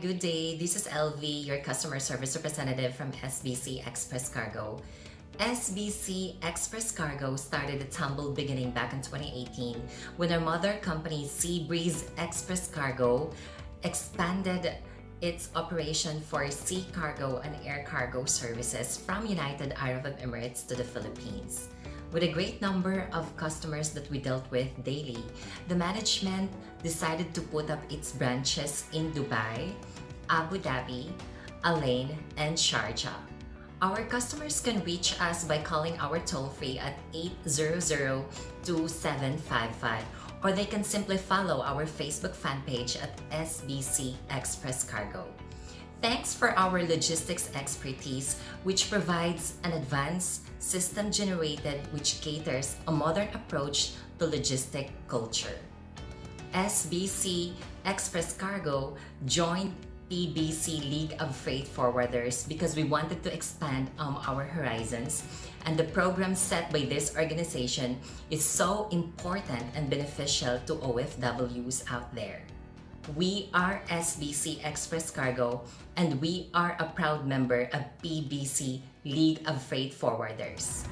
good day. This is LV, your customer service representative from SBC Express Cargo. SBC Express Cargo started its humble beginning back in 2018 when our mother company Seabreeze Express Cargo expanded its operation for sea cargo and air cargo services from United Arab Emirates to the Philippines. With a great number of customers that we dealt with daily, the management decided to put up its branches in Dubai, Abu Dhabi, Al-Ain, and Sharjah. Our customers can reach us by calling our toll-free at 800-2755 or they can simply follow our Facebook fan page at SBC Express Cargo. Thanks for our logistics expertise, which provides an advanced system generated which caters a modern approach to logistic culture. SBC Express Cargo joined PBC League of Freight Forwarders because we wanted to expand um, our horizons and the program set by this organization is so important and beneficial to OFWs out there. We are SBC Express Cargo and we are a proud member of PBC League of Freight Forwarders.